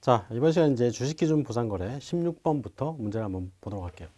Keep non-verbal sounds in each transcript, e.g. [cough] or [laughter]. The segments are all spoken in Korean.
자, 이번 시간 이제 주식기준 보상거래 16번부터 문제를 한번 보도록 할게요.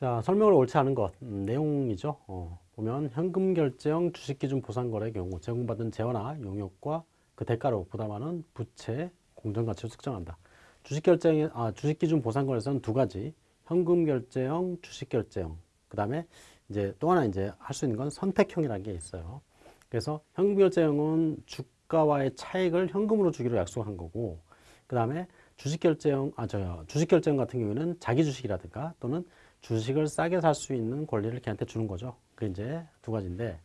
자, 설명을 옳지 않은 것, 음, 내용이죠. 어, 보면 현금 결제형 주식기준 보상거래의 경우 제공받은 재화나 용역과 그 대가로 부담하는 부채 공정가치를 측정한다. 주식결제형, 아, 주식기준 보상거래에서는 두 가지, 현금 결제형, 주식결제형, 그 다음에 이제 또 하나 이제 할 수 있는 건 선택형이라는 게 있어요. 그래서 현금 결제형은 주 가와의 차익을 현금으로 주기로 약속한 거고, 그 다음에 주식결제형, 아, 저 주식결제형 같은 경우에는 자기 주식이라든가 또는 주식을 싸게 살 수 있는 권리를 걔한테 주는 거죠. 그 이제 두 가지인데,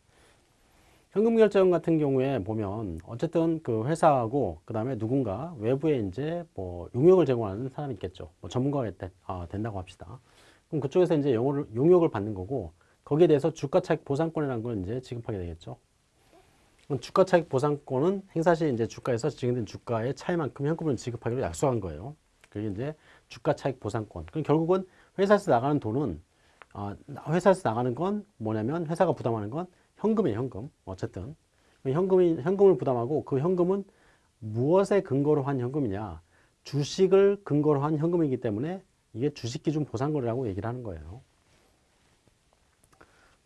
현금 결제형 같은 경우에 보면 어쨌든 그 회사하고 그 다음에 누군가 외부에 이제 뭐 용역을 제공하는 사람이 있겠죠. 뭐 전문가가 된, 아, 된다고 합시다. 그럼 그쪽에서 이제 용역을 받는 거고 거기에 대해서 주가 차익 보상권이라는 걸 이제 지급하게 되겠죠. 주가 차익 보상권은 행사 시 이제 주가에서 지정된 주가의 차이만큼 현금을 지급하기로 약속한 거예요. 그게 이제 주가 차익 보상권. 그럼 결국은 회사에서 나가는 돈은 아, 회사에서 나가는 건 뭐냐면 회사가 부담하는 건 현금이에요, 현금. 어쨌든. 현금이, 현금을 부담하고 그 현금은 무엇에 근거로 한 현금이냐. 주식을 근거로 한 현금이기 때문에 이게 주식기준 보상거래라고 얘기를 하는 거예요.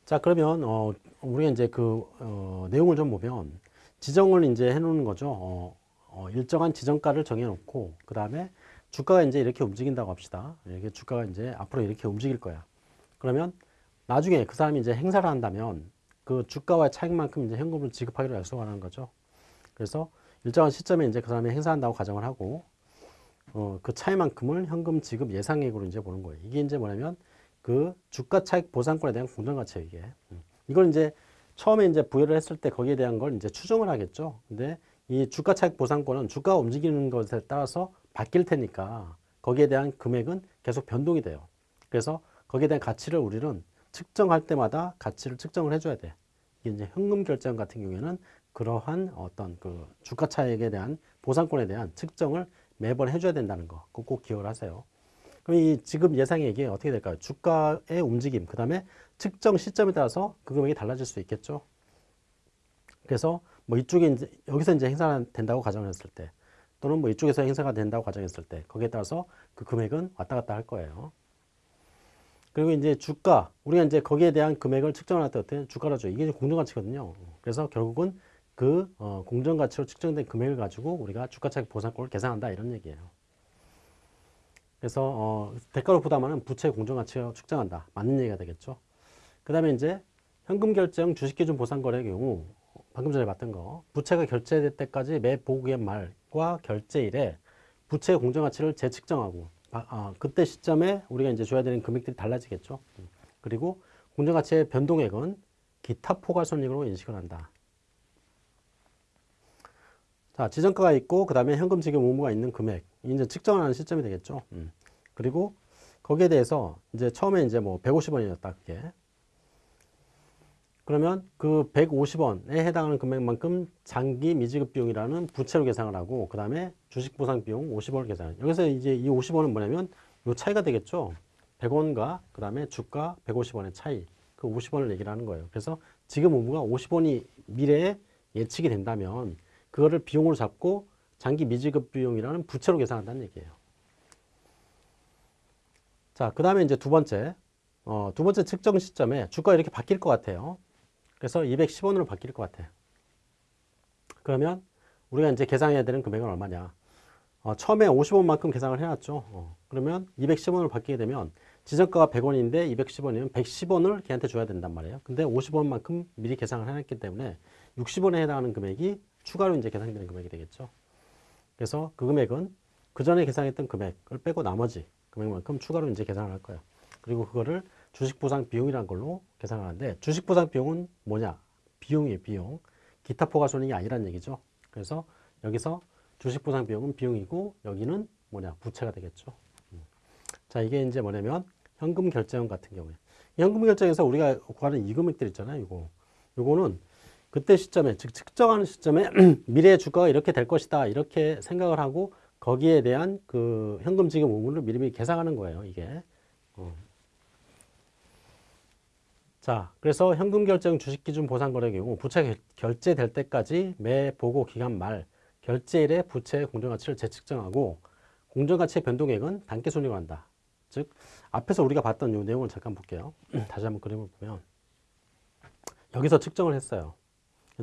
자, 그러면, 어, 우리가 이제 그, 어, 내용을 좀 보면 지정을 이제 해 놓는 거죠. 어, 어, 일정한 지정가를 정해 놓고, 그 다음에 주가가 이제 이렇게 움직인다고 합시다. 이렇게 주가가 이제 앞으로 이렇게 움직일 거야. 그러면 나중에 그 사람이 이제 행사를 한다면 그 주가와의 차익만큼 이제 현금을 지급하기로 약속하는 거죠. 그래서 일정한 시점에 이제 그 사람이 행사한다고 가정을 하고 어, 그 차이만큼을 현금 지급 예상액으로 이제 보는 거예요. 이게 이제 뭐냐면 그 주가 차익 보상권에 대한 공정가치예요, 이게. 음. 이걸 이제 처음에 이제 부여를 했을 때 거기에 대한 걸 이제 추정을 하겠죠. 근데 이 주가 차익 보상권은 주가가 움직이는 것에 따라서 바뀔 테니까 거기에 대한 금액은 계속 변동이 돼요. 그래서 거기에 대한 가치를 우리는 측정할 때마다 가치를 측정을 해줘야 돼. 이게 이제 현금 결제형 같은 경우에는 그러한 어떤 그 주가 차익에 대한 보상권에 대한 측정을 매번 해줘야 된다는 거. 꼭, 꼭 기억을 하세요. 그럼 이 지급 예상액이 어떻게 될까요? 주가의 움직임, 그 다음에 측정 시점에 따라서 그 금액이 달라질 수 있겠죠. 그래서 뭐 이쪽에 이제 여기서 이제 행사가 된다고 가정을 했을 때 또는 뭐 이쪽에서 행사가 된다고 가정했을 때 거기에 따라서 그 금액은 왔다 갔다 할 거예요. 그리고 이제 주가, 우리가 이제 거기에 대한 금액을 측정할 때 어때? 주가라죠. 이게 공정가치거든요. 그래서 결국은 그 어, 공정가치로 측정된 금액을 가지고 우리가 주가차익 보상권을 계산한다 이런 얘기예요. 그래서 어, 대가로 부담하는 부채 공정가치를 측정한다. 맞는 얘기가 되겠죠. 그 다음에 이제 현금 결제형 주식기준 보상거래의 경우 방금 전에 봤던 거 부채가 결제될 때까지 매 보고기한 말과 결제일에 부채의 공정가치를 재측정하고 아, 아, 그때 시점에 우리가 이제 줘야 되는 금액들이 달라지겠죠. 그리고 공정가치의 변동액은 기타 포괄손익으로 인식을 한다. 자, 지정가가 있고 그 다음에 현금 지급 의무가 있는 금액 이제 측정하는 시점이 되겠죠. 음. 그리고 거기에 대해서 이제 처음에 이제 뭐 150원이었다 그게. 그러면 그 150원에 해당하는 금액만큼 장기 미지급 비용이라는 부채로 계산을 하고 그 다음에 주식 보상 비용 50원을 계산. 여기서 이제 이 50원은 뭐냐면 요 차이가 되겠죠. 100원과 그 다음에 주가 150원의 차이. 그 50원을 얘기를 하는 거예요. 그래서 지금 의무가 50원이 미래에 예측이 된다면 그거를 비용으로 잡고 장기 미지급 비용이라는 부채로 계산한다는 얘기예요. 자, 그 다음에 이제 두 번째, 어, 두 번째 측정 시점에 주가가 이렇게 바뀔 것 같아요. 그래서 210원으로 바뀔 것 같아요. 그러면 우리가 이제 계산해야 되는 금액은 얼마냐. 어, 처음에 50원만큼 계산을 해놨죠. 어, 그러면 210원으로 바뀌게 되면 지정가가 100원인데 210원이면 110원을 걔한테 줘야 된단 말이에요. 근데 50원만큼 미리 계산을 해놨기 때문에 60원에 해당하는 금액이 추가로 이제 계산되는 금액이 되겠죠. 그래서 그 금액은 그 전에 계산했던 금액을 빼고 나머지 금액만큼 추가로 이제 계산을 할 거예요. 그리고 그거를 주식보상 비용이라는 걸로 계산을 하는데 주식보상 비용은 뭐냐? 비용이에요, 비용. 기타 포괄 손익이 아니란 얘기죠. 그래서 여기서 주식보상 비용은 비용이고 여기는 뭐냐? 부채가 되겠죠. 음. 자, 이게 이제 뭐냐면 현금 결제형 같은 경우에 현금 결제에서 우리가 구하는 이 금액들 있잖아요. 이거. 요거는 그때 시점에 즉 측정하는 시점에 [clears throat] 미래의 주가가 이렇게 될 것이다 이렇게 생각을 하고 거기에 대한 그 현금 지급 의무를 미리미리 계산하는 거예요 이게 어. 자 그래서 현금 결제형 주식 기준 보상 거래 경우 부채 결제될 때까지 매 보고 기간 말 결제일에 부채의 공정가치를 재측정하고 공정가치의 변동액은 단계 손익을 한다. 즉 앞에서 우리가 봤던 이 내용을 잠깐 볼게요. [clears throat] 다시 한번 그림을 보면 여기서 측정을 했어요.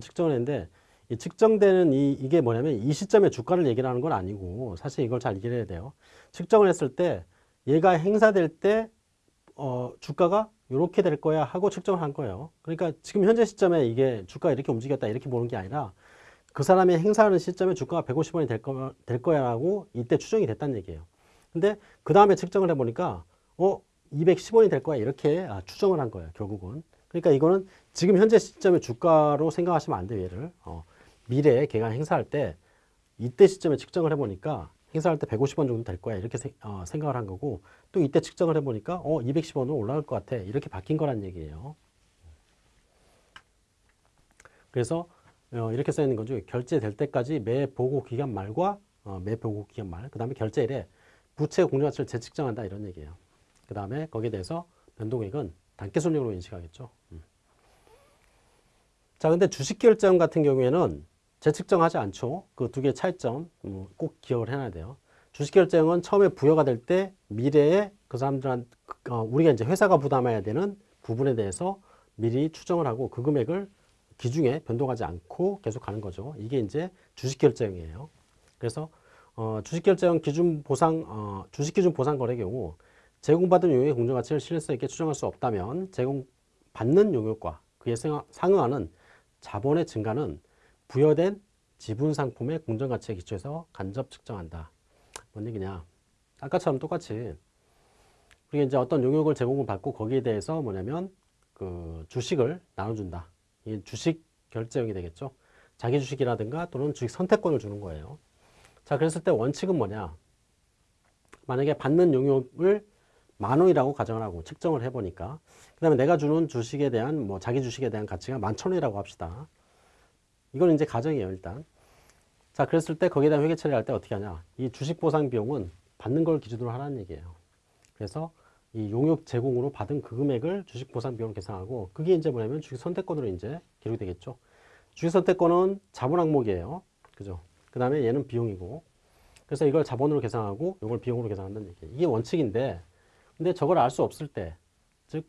측정을 했는데 이 측정되는 이, 이게 뭐냐면 이 시점에 주가를 얘기를 하는 건 아니고 사실 이걸 잘 이해해야 돼요. 측정을 했을 때 얘가 행사될 때 어, 주가가 이렇게 될 거야 하고 측정을 한 거예요. 그러니까 지금 현재 시점에 이게 주가가 이렇게 움직였다 이렇게 보는 게 아니라 그 사람이 행사하는 시점에 주가가 150원이 될, 거, 될 거야 라고 이때 추정이 됐다는 얘기예요. 근데 그 다음에 측정을 해보니까 어 210원이 될 거야 이렇게 아, 추정을 한 거예요 결국은. 그러니까 이거는 지금 현재 시점의 주가로 생각하시면 안 돼요 얘를. 어, 미래에 걔가 행사할 때 이때 시점에 측정을 해보니까 행사할 때 150원 정도 될 거야 이렇게 세, 어, 생각을 한 거고 또 이때 측정을 해보니까 어 210원으로 올라갈 것 같아 이렇게 바뀐 거란 얘기예요. 그래서 어, 이렇게 써 있는 거죠. 결제될 때까지 매 보고 기간 말과 어, 매 보고 기간 말, 그 다음에 결제일에 부채 공정가치를 재측정한다 이런 얘기예요. 그 다음에 거기에 대해서 변동액은 단계손익으로 인식하겠죠. 음. 자, 근데 주식결제형 같은 경우에는 재측정하지 않죠. 그 두 개의 차이점 음, 꼭 기억을 해놔야 돼요. 주식결제형은 처음에 부여가 될 때 미래에 그 사람들한 어, 우리가 이제 회사가 부담해야 되는 부분에 대해서 미리 추정을 하고 그 금액을 기중에 변동하지 않고 계속 가는 거죠. 이게 이제 주식결제형이에요. 그래서 어, 주식결제형 기준 보상 어, 주식기준 보상 거래 경우 제공받은 용역의 공정가치를 신뢰성 있게 추정할 수 없다면 제공받는 용역과 그에 상응하는 자본의 증가는 부여된 지분 상품의 공정가치에 기초해서 간접 측정한다. 뭔 얘기냐? 아까처럼 똑같이 우리가 이제 어떤 용역을 제공을 받고 거기에 대해서 뭐냐면 그 주식을 나눠준다. 이 주식 결제형이 되겠죠. 자기 주식이라든가 또는 주식 선택권을 주는 거예요. 자, 그랬을 때 원칙은 뭐냐? 만약에 받는 용역을 만 원이라고 가정을 하고 측정을 해보니까 그 다음에 내가 주는 주식에 대한 뭐 자기 주식에 대한 가치가 만천 원이라고 합시다. 이건 이제 가정이에요 일단. 자 그랬을 때 거기에 대한 회계 처리할 때 어떻게 하냐. 이 주식 보상 비용은 받는 걸 기준으로 하라는 얘기예요. 그래서 이 용역 제공으로 받은 그 금액을 주식 보상 비용으로 계산하고 그게 이제 뭐냐면 주식 선택권으로 이제 기록이 되겠죠. 주식 선택권은 자본 항목이에요. 그죠? 그 다음에 얘는 비용이고 그래서 이걸 자본으로 계산하고 이걸 비용으로 계산한다는 얘기예요. 이게 원칙인데 근데 저걸 알 수 없을 때 즉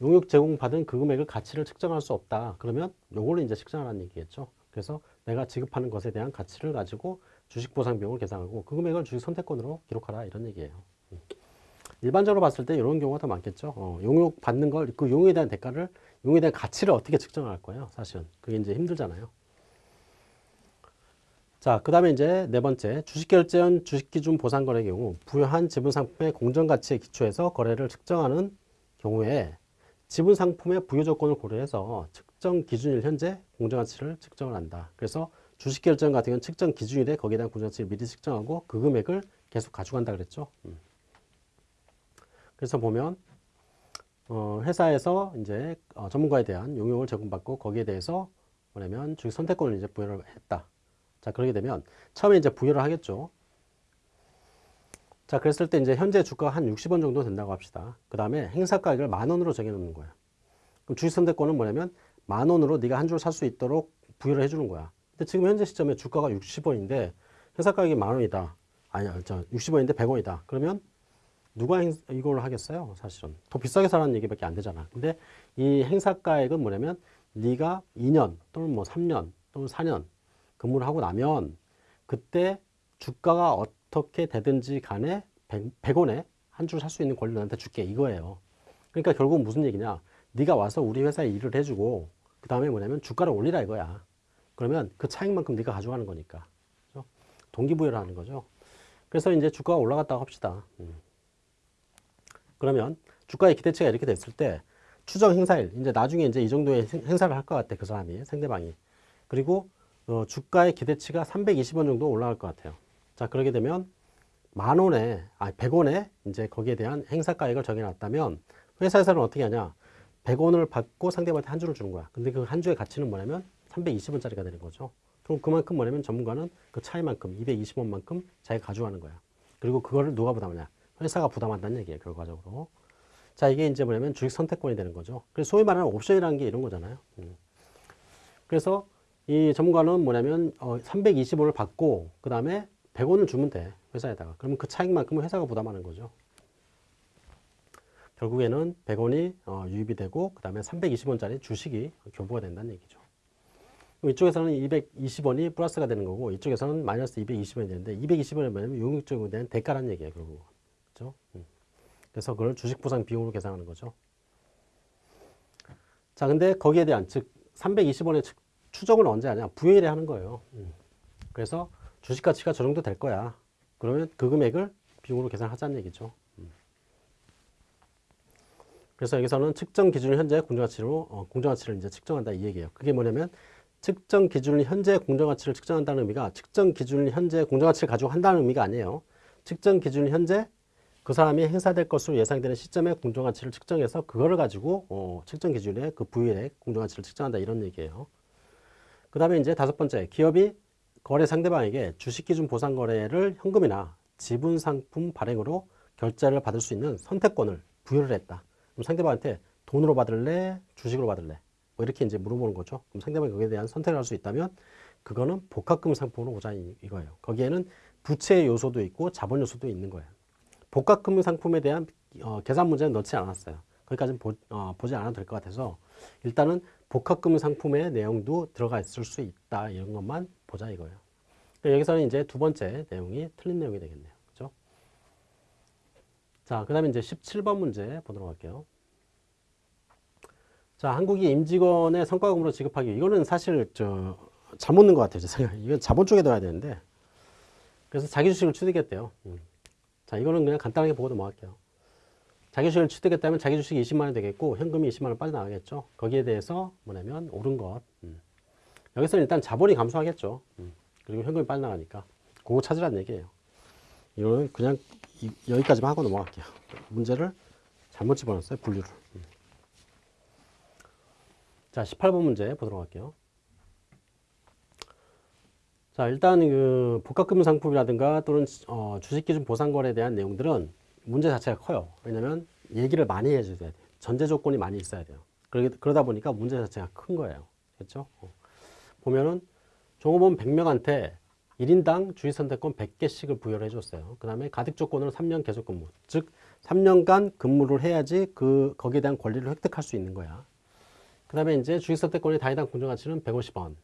용역 제공 받은 그 금액을 가치를 측정할 수 없다. 그러면 요걸로 이제 측정하라는 얘기겠죠. 그래서 내가 지급하는 것에 대한 가치를 가지고 주식 보상 비용을 계산하고 그 금액을 주식 선택권으로 기록하라 이런 얘기예요. 일반적으로 봤을 때 이런 경우가 더 많겠죠. 어, 용역 받는 걸, 그 용에 대한 대가를, 용에 대한 가치를 어떻게 측정할 거예요, 사실은. 그게 이제 힘들잖아요. 자, 그 다음에 이제 네 번째, 주식결제원 주식기준 보상거래 경우 부여한 지분상품의 공정가치에 기초해서 거래를 측정하는 경우에 지분상품의 부여 조건을 고려해서 측정 기준일 현재 공정가치를 측정을 한다. 그래서 주식결제원 같은 경우는 측정 기준이 돼 거기에 대한 공정가치를 미리 측정하고 그 금액을 계속 가져간다 그랬죠. 음. 그래서 보면 어, 회사에서 이제 어, 전문가에 대한 용역을 제공받고 거기에 대해서 뭐냐면 주식 선택권을 이제 부여를 했다. 자 그러게 되면 처음에 이제 부여를 하겠죠. 자 그랬을 때 이제 현재 주가가 한 60원 정도 된다고 합시다. 그 다음에 행사 가격을 만 원으로 정해놓는 거야. 그럼 주식 선택권은 뭐냐면 만 원으로 네가 한 줄 살 수 있도록 부여를 해주는 거야. 근데 지금 현재 시점에 주가가 60원인데 행사 가격이 만 원이다. 아니야, 저 60원인데 100원이다. 그러면 누가 행, 이걸 하겠어요? 사실은 더 비싸게 사라는 얘기밖에 안 되잖아. 근데 이 행사가액은 뭐냐면 네가 2년 또는 뭐 3년 또는 4년 근무를 하고 나면 그때 주가가 어떻게 되든지 간에 100, 원에 한 줄 살 수 있는 권리를 너한테 줄게 이거예요. 그러니까 결국 무슨 얘기냐? 네가 와서 우리 회사에 일을 해주고 그 다음에 뭐냐면 주가를 올리라 이거야. 그러면 그 차익만큼 네가 가져가는 거니까. 그렇죠? 동기부여를 하는 거죠. 그래서 이제 주가가 올라갔다고 합시다. 음. 그러면 주가의 기대치가 이렇게 됐을 때 추정 행사일 이제 나중에 이제 이 정도의 행사를 할 것 같아 그 사람이 상대방이 그리고 어, 주가의 기대치가 320원 정도 올라갈 것 같아요. 자 그러게 되면 만 원에 아 100원에 이제 거기에 대한 행사 가액을 정해놨다면 회사에서는 어떻게 하냐 100원을 받고 상대방한테 한 주를 주는 거야. 근데 그 한 주의 가치는 뭐냐면 320원짜리가 되는 거죠. 그럼 그만큼 뭐냐면 전문가는 그 차이만큼 220원만큼 자기가 가져가는 거야. 그리고 그거를 누가 부담하냐 회사가 부담한다는 얘기예요, 결과적으로. 자, 이게 이제 뭐냐면 주식 선택권이 되는 거죠. 그래서 소위 말하는 옵션이라는 게 이런 거잖아요. 음. 그래서 이 전문가는 뭐냐면 어, 320원을 받고 그 다음에 100원을 주면 돼 회사에다가 그러면 그 차익만큼은 회사가 부담하는 거죠. 결국에는 100원이 어, 유입이 되고 그 다음에 320원짜리 주식이 교부가 된다는 얘기죠. 이쪽에서는 220원이 플러스가 되는 거고 이쪽에서는 마이너스 220원이 되는데 220원이 뭐냐면 용익적으로 대한 대가라는 얘기예요. 결국. 그렇죠? 음. 그래서 그걸 주식 보상 비용으로 계산하는 거죠. 자, 근데 거기에 대한 즉 320원의 추정을 언제 하냐? 부여일에 하는 거예요. 음. 그래서 주식 가치가 저 정도 될 거야. 그러면 그 금액을 비용으로 계산하자는 얘기죠. 음. 그래서 여기서는 측정 기준 현재 공정가치로 어, 공정가치를 이제 측정한다 이 얘기예요. 그게 뭐냐면 측정 기준 현재 공정가치를 측정한다는 의미가 측정 기준 현재 공정가치를 가지고 한다는 의미가 아니에요. 측정 기준 현재 그 사람이 행사될 것으로 예상되는 시점의 공정가치를 측정해서 그거를 가지고 어, 측정 기준의 그 부위의 공정가치를 측정한다 이런 얘기예요. 그 다음에 이제 다섯 번째 기업이 거래 상대방에게 주식기준 보상거래를 현금이나 지분상품 발행으로 결제를 받을 수 있는 선택권을 부여를 했다. 그럼 상대방한테 돈으로 받을래? 주식으로 받을래? 뭐 이렇게 이제 물어보는 거죠. 그럼 상대방이 거기에 대한 선택을 할 수 있다면 그거는 복합금 상품으로 보자 이거예요. 거기에는 부채 요소도 있고 자본 요소도 있는 거예요. 복합금 상품에 대한 어, 계산 문제는 넣지 않았어요. 거기까지는 보, 어, 보지 않아도 될 것 같아서 일단은 복합금 상품의 내용도 들어가 있을 수 있다 이런 것만 보자 이거예요. 그러니까 여기서는 이제 두 번째 내용이 틀린 내용이 되겠네요. 그죠? 자, 그 다음에 이제 17번 문제 보도록 할게요. 자, 한국이 임직원의 성과금으로 지급하기. 이거는 사실 저 잘못 넣은 것 같아요. 이건 자본 쪽에 넣어야 되는데. 그래서 자기 주식을 취득했대요. 음. 자, 이거는 그냥 간단하게 보고 넘어갈게요. 자기 주식을 취득했다면 자기 주식이 20만 원 되겠고 현금이 20만 원 빠져나가겠죠. 거기에 대해서 뭐냐면 옳은 것. 음. 여기서는 일단 자본이 감소하겠죠. 음. 그리고 현금이 빠져나가니까. 그거 찾으라는 얘기예요. 이거는 그냥 이, 여기까지만 하고 넘어갈게요. 문제를 잘못 집어넣었어요. 분류를. 음. 자, 18번 문제 보도록 할게요. 자, 일단 그 복합금 상품이라든가 또는 어, 주식기준 보상거래에 대한 내용들은 문제 자체가 커요. 왜냐면 얘기를 많이 해줘야 돼요. 전제 조건이 많이 있어야 돼요. 그러다 보니까 문제 자체가 큰 거예요. 그렇죠? 어. 보면은 종업원 100명한테 1인당 주식 선택권 100개씩을 부여를 해줬어요. 그 다음에 가득 조건으로 3년 계속 근무. 즉, 3년간 근무를 해야지 그, 거기에 대한 권리를 획득할 수 있는 거야. 그 다음에 이제 주식 선택권의 단위당 공정가치는 150원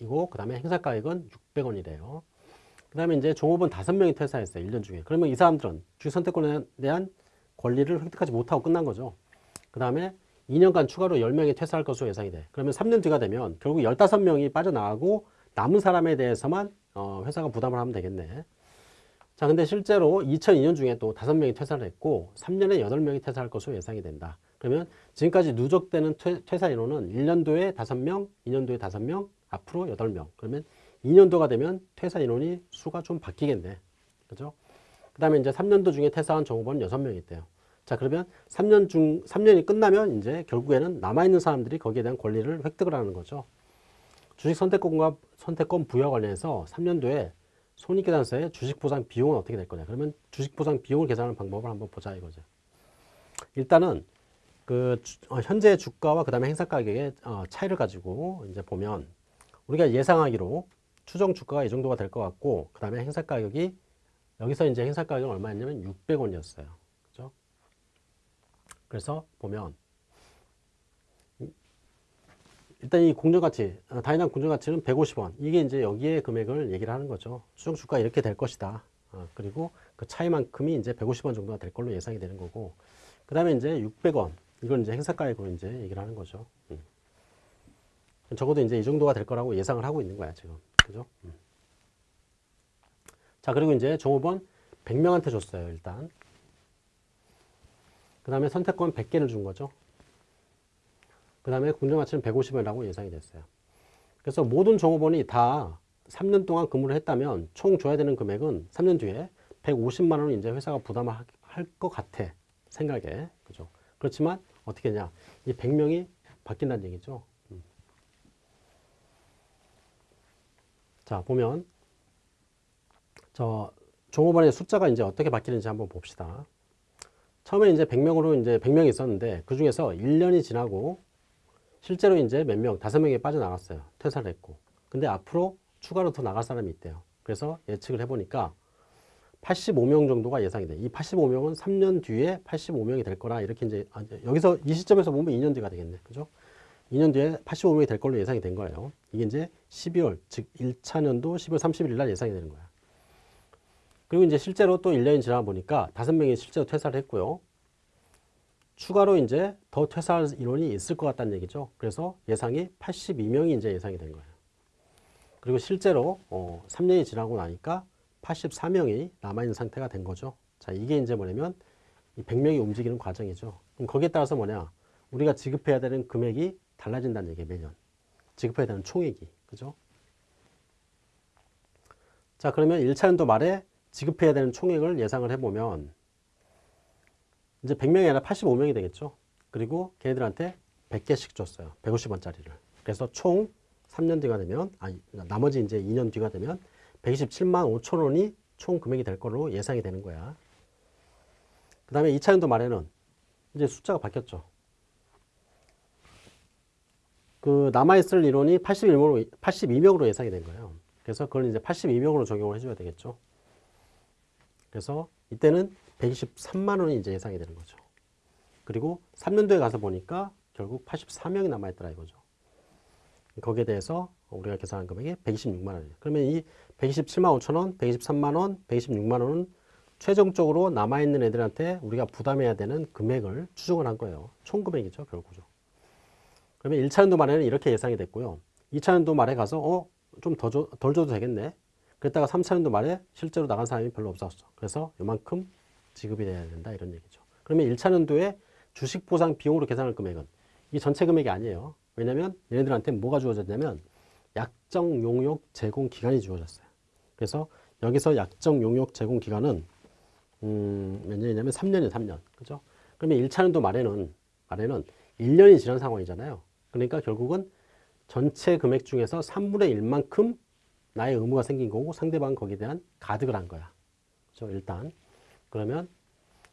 이고, 그 다음에 행사가액은 600원이래요. 그 다음에 이제 종업원 5명이 퇴사했어요. 1년 중에. 그러면 이 사람들은 주식 선택권에 대한 권리를 획득하지 못하고 끝난 거죠. 그 다음에 2년간 추가로 10명이 퇴사할 것으로 예상이 돼. 그러면 3년 뒤가 되면 결국 15명이 빠져나가고 남은 사람에 대해서만 어, 회사가 부담을 하면 되겠네. 자, 근데 실제로 2002년 중에 또 5명이 퇴사를 했고 3년에 8명이 퇴사할 것으로 예상이 된다. 그러면 지금까지 누적되는 퇴, 사 인원은 1년도에 5명, 2년도에 5명, 앞으로 8명. 그러면 2년도가 되면 퇴사 인원이 수가 좀 바뀌겠네. 그죠? 그 다음에 이제 3년도 중에 퇴사한 종업원은 6명이 있대요. 자, 그러면 3년 중, 3년이 끝나면 이제 결국에는 남아있는 사람들이 거기에 대한 권리를 획득을 하는 거죠. 주식 선택권과 선택권 부여 관련해서 3년도에 손익계산서에 주식 보상 비용은 어떻게 될 거냐. 그러면 주식 보상 비용을 계산하는 방법을 한번 보자 이거죠. 일단은 그 주, 어, 현재 주가와 그 다음에 행사 가격의 어, 차이를 가지고 이제 보면 우리가 예상하기로 추정 주가가 이 정도가 될 것 같고 그 다음에 행사 가격이 여기서 이제 행사 가격은 얼마였냐면 600원이었어요. 그죠? 그래서 보면 일단 이 공정가치, 어, 다이당 공정가치는 150원. 이게 이제 여기에 금액을 얘기를 하는 거죠. 추정 주가 이렇게 될 것이다. 어, 그리고 그 차이만큼이 이제 150원 정도가 될 걸로 예상이 되는 거고. 그 다음에 이제 600원. 이건 이제 행사가액으로 이제 얘기를 하는 거죠. 음. 적어도 이제 이 정도가 될 거라고 예상을 하고 있는 거야, 지금. 그죠? 음. 자, 그리고 이제 종업원 100명한테 줬어요, 일단. 그 다음에 선택권 100개를 준 거죠. 그 다음에 공정가치는 150원이라고 예상이 됐어요. 그래서 모든 종업원이 다 3년 동안 근무를 했다면 총 줘야 되는 금액은 3년 뒤에 150만 원을 이제 회사가 부담을 할 것 같아. 생각에. 그죠? 그렇지만 어떻게 냐. 이 100명이 바뀐다는 얘기죠. 음. 자, 보면 저 종업원의 숫자가 이제 어떻게 바뀌는지 한번 봅시다. 처음에 이제 100명으로 이제 100명이 있었는데 그 중에서 1년이 지나고 실제로 이제 몇 명, 다섯 명이 빠져나갔어요. 퇴사를 했고. 근데 앞으로 추가로 더 나갈 사람이 있대요. 그래서 예측을 해보니까 85명 정도가 예상이 돼. 이 85명은 3년 뒤에 85명이 될 거라 이렇게 이제 아, 여기서 이 시점에서 보면 2년 뒤가 되겠네. 그죠? 2년 뒤에 85명이 될 걸로 예상이 된 거예요. 이게 이제 12월, 즉 1차 년도 12월 31일 날 예상이 되는 거야. 그리고 이제 실제로 또 1년이 지나 보니까 5명이 실제로 퇴사를 했고요. 추가로 이제 더 퇴사할 인원이 있을 것 같다는 얘기죠. 그래서 예상이 82명이 이제 예상이 된 거예요. 그리고 실제로 어, 3년이 지나고 나니까 84명이 남아있는 상태가 된 거죠. 자, 이게 이제 뭐냐면 이 100명이 움직이는 과정이죠. 그럼 거기에 따라서 뭐냐? 우리가 지급해야 되는 금액이 달라진다는 얘기예요, 매년. 지급해야 되는 총액이. 그죠? 자, 그러면 1차 연도 말에 지급해야 되는 총액을 예상을 해보면 이제 100명이 아니라 85명이 되겠죠. 그리고 걔네들한테 100개씩 줬어요. 150원짜리를. 그래서 총 3년 뒤가 되면, 아, 나머지 이제 2년 뒤가 되면 127만 5천 원이 총 금액이 될 걸로 예상이 되는 거야. 그 다음에 2차 연도 말에는 이제 숫자가 바뀌었죠. 그 남아있을 인원이 81명으로, 82명으로 예상이 된 거예요. 그래서 그걸 이제 82명으로 적용을 해줘야 되겠죠. 그래서 이때는 123만 원이 이제 예상이 되는 거죠. 그리고 3년도에 가서 보니까 결국 84명이 남아있더라 이거죠. 거기에 대해서 우리가 계산한 금액이 126만 원이에요. 그러면 이 127만 5천 원, 123만 원, 126만 원은 최종적으로 남아있는 애들한테 우리가 부담해야 되는 금액을 추정을 한 거예요. 총 금액이죠, 결국죠. 그러면 1차 연도 말에는 이렇게 예상이 됐고요. 2차 연도 말에 가서 어, 좀더 줘, 덜 줘도 되겠네. 그랬다가 3차 연도 말에 실제로 나간 사람이 별로 없었어. 그래서 요만큼 지급이 돼야 된다 이런 얘기죠. 그러면 1차 연도에 주식 보상 비용으로 계산할 금액은 이 전체 금액이 아니에요. 왜냐면 얘네들한테 뭐가 주어졌냐면 약정 용역 제공 기간이 주어졌어요. 그래서 여기서 약정 용역 제공 기간은 음, 몇 년이냐면 3년이에요, 3년. 그죠? 그러면 1차 연도 말에는 말에는 1년이 지난 상황이잖아요. 그러니까 결국은 전체 금액 중에서 3분의 1만큼 나의 의무가 생긴 거고 상대방은 거기에 대한 가득을 한 거야. 그죠? 일단 그러면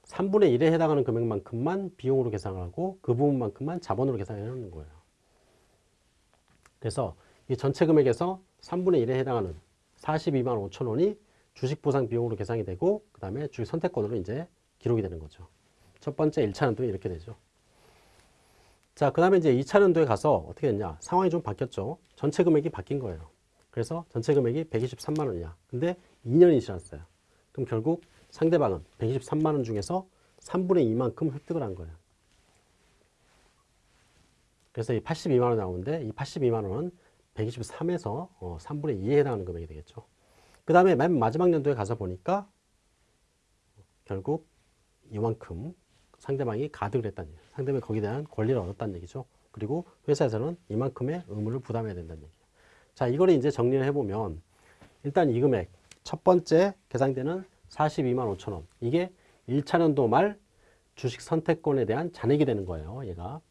3분의 1에 해당하는 금액만큼만 비용으로 계산을 하고 그 부분만큼만 자본으로 계산해 놓는 거예요. 그래서 이 전체 금액에서 3분의 1에 해당하는 42만 5천 원이 주식 보상 비용으로 계산이 되고 그 다음에 주식 선택권으로 이제 기록이 되는 거죠. 첫 번째 1차 연도에 이렇게 되죠. 자, 그 다음에 이제 2차 연도에 가서 어떻게 됐냐. 상황이 좀 바뀌었죠. 전체 금액이 바뀐 거예요. 그래서 전체 금액이 123만 원이야. 근데 2년이 지났어요. 그럼 결국 상대방은 123만 원 중에서 3분의 2만큼 획득을 한 거예요. 그래서 이 82만 원 나오는데 이 82만 원은 123에서 어, 3분의 2에 해당하는 금액이 되겠죠. 그 다음에 맨 마지막 연도에 가서 보니까 결국 이만큼 상대방이 가득을 했다는 얘기예요. 상대방이 거기에 대한 권리를 얻었다는 얘기죠. 그리고 회사에서는 이만큼의 의무를 부담해야 된다는 얘기예요. 자, 이거를 이제 정리를 해보면 일단 이 금액 첫 번째 계산되는 42만 5천 원 이게 1차 연도 말 주식 선택권에 대한 잔액이 되는 거예요. 얘가.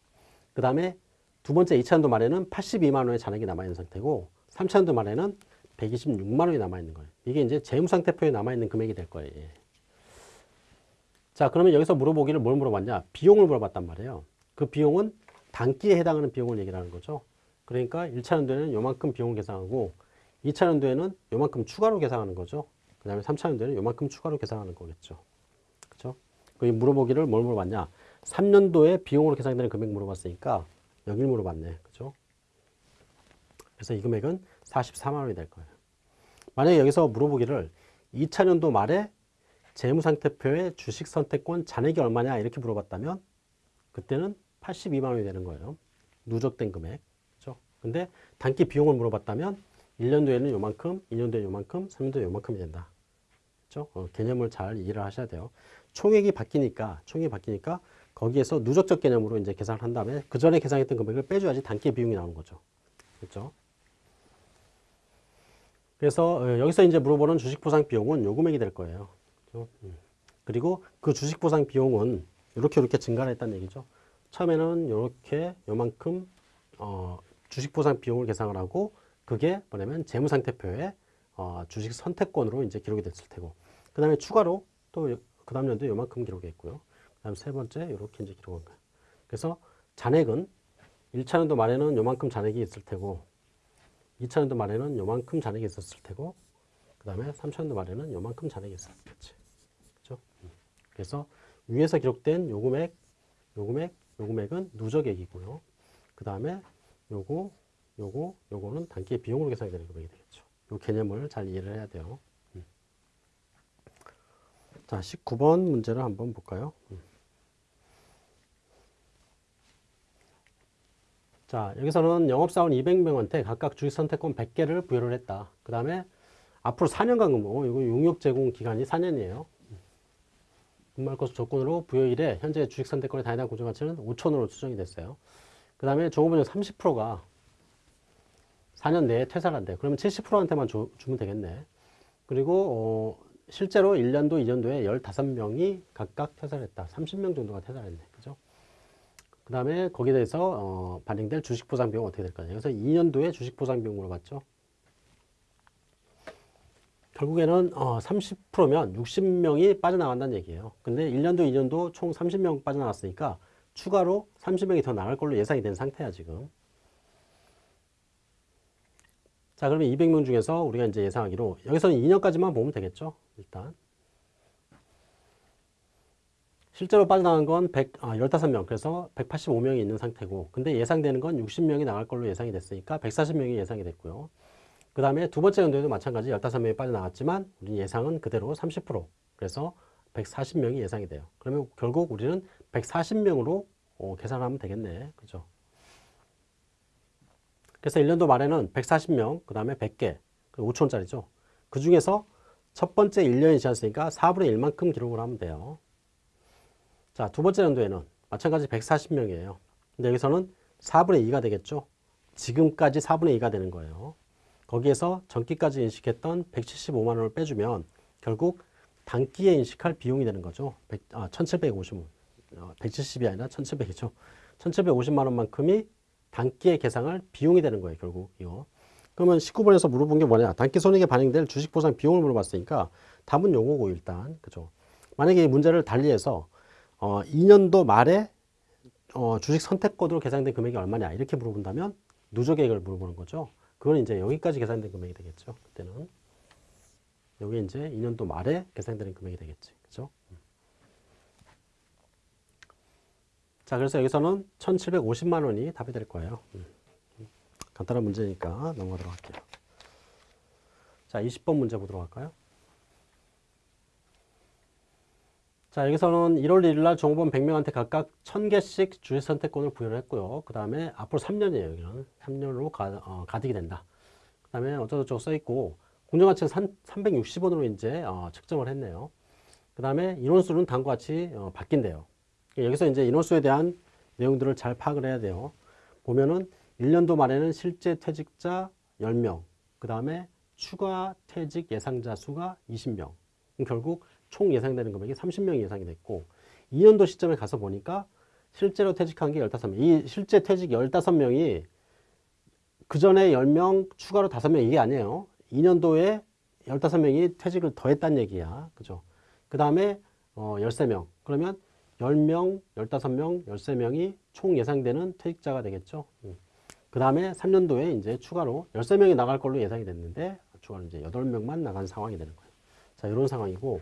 그 다음에 두 번째 2차 연도 말에는 82만 원의 잔액이 남아있는 상태고 3차 연도 말에는 126만 원이 남아있는 거예요. 이게 이제 재무상태표에 남아있는 금액이 될 거예요. 예. 자, 그러면 여기서 물어보기를 뭘 물어봤냐? 비용을 물어봤단 말이에요. 그 비용은 단기에 해당하는 비용을 얘기를 하는 거죠. 그러니까 1차 연도에는 요만큼 비용을 계산하고 2차 연도에는 요만큼 추가로 계산하는 거죠. 그 다음에 3차 연도에는 요만큼 추가로 계산하는 거겠죠. 그렇죠? 그 물어보기를 뭘 물어봤냐? 3년도에 비용으로 계산되는 금액 물어봤으니까 여기를 물어봤네. 그죠? 그래서 이 금액은 44만 원이 될 거예요. 만약에 여기서 물어보기를 2차 년도 말에 재무상태표의 주식 선택권 잔액이 얼마냐 이렇게 물어봤다면 그때는 82만 원이 되는 거예요. 누적된 금액. 그죠? 근데 단기 비용을 물어봤다면 1년 도에는 요만큼, 2년 도에 요만큼, 3년 도에 요만큼이 된다. 그죠? 어, 개념을 잘 이해를 하셔야 돼요. 총액이 바뀌니까, 총액이 바뀌니까 거기에서 누적적 개념으로 이제 계산을 한 다음에 그 전에 계산했던 금액을 빼줘야지 단기 비용이 나오는 거죠. 그렇죠? 그래서 어, 여기서 이제 물어보는 주식 보상 비용은 요 금액이 될 거예요. 그렇죠? 음. 그리고 그 주식 보상 비용은 이렇게 이렇게 증가를 했다는 얘기죠. 처음에는 이렇게 요만큼 어, 주식 보상 비용을 계산을 하고 그게 뭐냐면 재무상태표에 어, 주식 선택권으로 이제 기록이 됐을 테고 그 다음에 추가로 또 그 다음 년도에 요만큼 기록이 있고요. 그 다음 세 번째 이렇게 이제 기록한 거예요. 그래서 잔액은 1차 연도 말에는 요만큼 잔액이 있을 테고 2000년도 말에는 요만큼 잔액이 있었을 테고 그 다음에 3000년도 말에는 요만큼 잔액이 있었겠지. 그죠? 음. 그래서 위에서 기록된 요 금액, 요 금액, 요 금액은 누적액이고요. 그 다음에 요거, 요거, 요거는 단기의 비용으로 계산이 되는 금액이 되겠죠. 요 개념을 잘 이해를 해야 돼요. 음. 자, 19번 문제를 한번 볼까요? 음. 자, 여기서는 영업사원 200명한테 각각 주식 선택권 100개를 부여를 했다. 그 다음에 앞으로 4년간 근무, 이거 용역 제공 기간이 4년이에요. 분말 거수 조건으로 부여일에 현재 주식 선택권의 단위당 고정 가치는 5천으로 추정이 됐어요. 그 다음에 종업원중 30%가 4년 내에 퇴사를 한대. 그러면 70%한테만 줘, 주면 되겠네. 그리고 어, 실제로 1년도, 2년도에 15명이 각각 퇴사를 했다. 30명 정도가 퇴사를 했네. 그죠? 그 다음에 거기에 대해서 어, 반영될 주식 보상 비용 어떻게 될까요? 그래서 2년도에 주식 보상 비용 물어봤죠. 결국에는 어, 30%면 60명이 빠져나간다는 얘기예요. 근데 1년도, 2년도 총 30명 빠져나갔으니까 추가로 30명이 더 나갈 걸로 예상이 된 상태야, 지금. 자, 그러면 200명 중에서 우리가 이제 예상하기로 여기서는 2년까지만 보면 되겠죠, 일단. 실제로 빠져나간 건 100, 아, 15명, 그래서 185명이 있는 상태고, 근데 예상되는 건 60명이 나갈 걸로 예상이 됐으니까 140명이 예상이 됐고요. 그 다음에 두 번째 연도에도 마찬가지 15명이 빠져나갔지만, 우리 예상은 그대로 30%, 그래서 140명이 예상이 돼요. 그러면 결국 우리는 140명으로 어, 계산하면 되겠네. 그죠? 그래서 1년도 말에는 140명, 그 다음에 100개, 5천원짜리죠. 그 중에서 첫 번째 1년이 지났으니까 4분의 1만큼 기록을 하면 돼요. 자, 두 번째 연도에는 마찬가지 140명이에요. 근데 여기서는 4분의 2가 되겠죠. 지금까지 4분의 2가 되는 거예요. 거기에서 전기까지 인식했던 175만 원을 빼주면 결국 단기에 인식할 비용이 되는 거죠. 100, 아, 1750원. 어, 170이 아니라 1700이죠. 1750만 원만큼이 단기에 계상할 비용이 되는 거예요. 결국 이거. 그러면 19번에서 물어본 게 뭐냐. 단기 손익에 반영될 주식 보상 비용을 물어봤으니까 답은 요거고 일단. 그죠. 만약에 이 문제를 달리해서 어, 2년도 말에 어, 주식 선택권으로 계산된 금액이 얼마냐 이렇게 물어본다면 누적액을 물어보는 거죠. 그건 이제 여기까지 계산된 금액이 되겠죠. 그때는 여기 이제 2년도 말에 계산되는 금액이 되겠지. 그죠? 자, 그래서 여기서는 1,750만 원이 답이 될 거예요. 음. 간단한 문제니까 넘어가도록 할게요. 자, 20번 문제 보도록 할까요? 자, 여기서는 1월 1일 날 종업원 100명한테 각각 1000개씩 주식 선택권을 부여를 했고요. 그 다음에 앞으로 3년이에요. 여기는 3년으로 가, 어, 가득이 된다. 그 다음에 어쩌고저쩌고 써있고 공정가치는 360원으로 이제 어, 측정을 했네요. 그 다음에 인원수는 다음과 같이 어, 바뀐대요. 여기서 이제 인원수에 대한 내용들을 잘 파악을 해야 돼요. 보면은 1년도 말에는 실제 퇴직자 10명, 그 다음에 추가 퇴직 예상자 수가 20명. 결국 총 예상되는 금액이 30명이 예상이 됐고 2년도 시점에 가서 보니까 실제로 퇴직한 게 15명. 이 실제 퇴직 15명이 그 전에 10명 추가로 5명 이게 아니에요. 2년도에 15명이 퇴직을 더 했다는 얘기야. 그죠? 그 다음에 어 13명. 그러면 10명, 15명, 13명이 총 예상되는 퇴직자가 되겠죠. 음. 그 다음에 3년도에 이제 추가로 13명이 나갈 걸로 예상이 됐는데 추가로 이제 8명만 나간 상황이 되는 거예요. 자, 이런 상황이고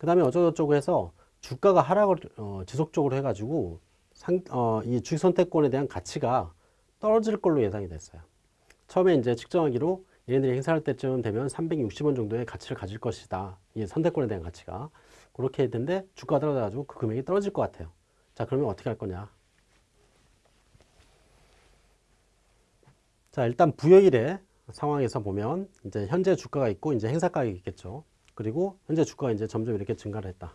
그 다음에 어쩌고저쩌고 해서 주가가 하락을 어, 지속적으로 해가지고 상, 어, 이 주식 선택권에 대한 가치가 떨어질 걸로 예상이 됐어요. 처음에 이제 측정하기로 얘네들이 행사할 때쯤 되면 360원 정도의 가치를 가질 것이다. 이 선택권에 대한 가치가. 그렇게 했는데 주가가 떨어져가지고 그 금액이 떨어질 것 같아요. 자, 그러면 어떻게 할 거냐. 자, 일단 부여일의 상황에서 보면 이제 현재 주가가 있고 이제 행사 가격이 있겠죠. 그리고 현재 주가가 이제 점점 이렇게 증가를 했다.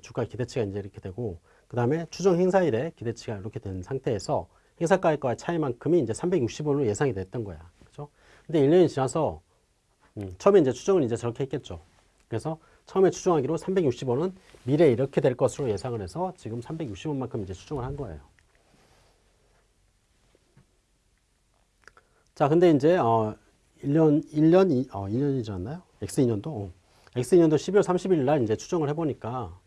주가 기대치가 이제 이렇게 되고 그 다음에 추정 행사일에 기대치가 이렇게 된 상태에서 행사가액과의 차이만큼이 이제 360원으로 예상이 됐던 거야. 그죠? 근데 1년이 지나서 음, 처음에 이제 추정을 이제 저렇게 했겠죠. 그래서 처음에 추정하기로 360원은 미래에 이렇게 될 것으로 예상을 해서 지금 360원만큼 이제 추정을 한 거예요. 자, 근데 이제 어 1년 1년 어 2년이 지났나요? X 2년도 어. X년도 12월 30일 날 이제 추정을 해보니까